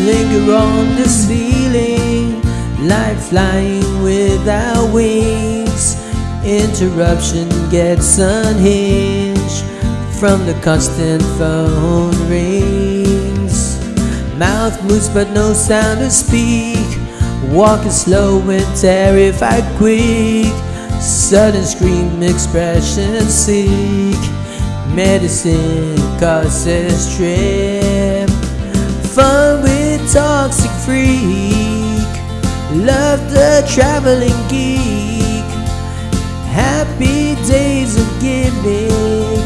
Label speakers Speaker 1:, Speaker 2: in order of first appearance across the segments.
Speaker 1: you're on the ceiling, like flying without wings. Interruption gets unhinged from the constant phone rings. Mouth moves but no sound to speak. Walking slow and terrified quick. Sudden scream expression seek. Medicine causes trip. Fun with toxic freak. Love the traveling geek. Happy days of gimmick.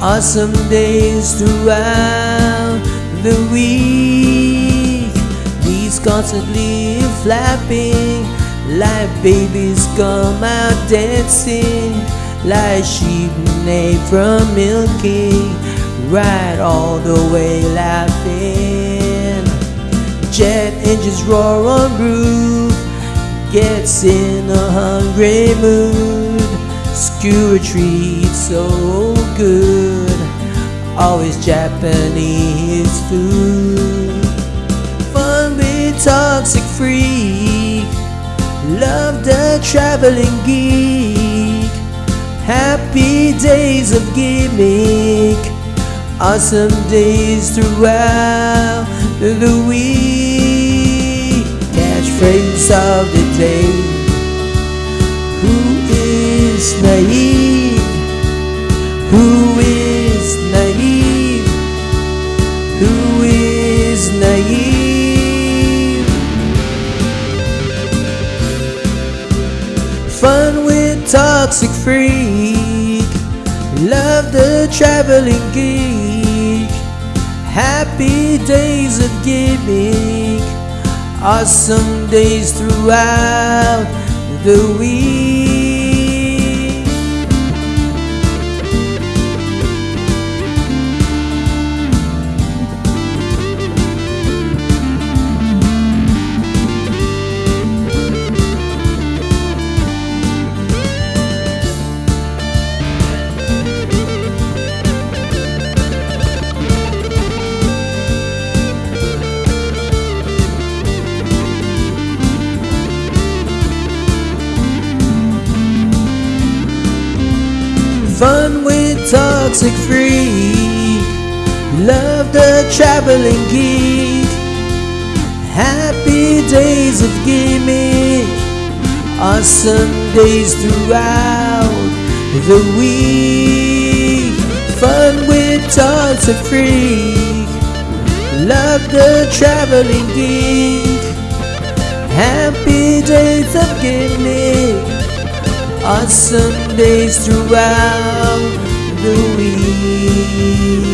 Speaker 1: Awesome days throughout the week. These constantly flapping like babies come out dancing like sheep neigh from milking right all the way engines roar on roof gets in a hungry mood. Skewer treats so good always Japanese food. Fun with toxic freak love the traveling geek. Happy days of gimmick awesome days throughout the week catchphrase of the day who is naive? Who is naive? Who is naive? Fun with toxic freak. Love the traveling geek. Happy days of gimmick Awesome days throughout the week toxic free. Love the traveling geek. Happy days of gimmick Awesome days throughout the week. Fun with toxic freak. Love the traveling geek. Happy days of gimmick Awesome days throughout the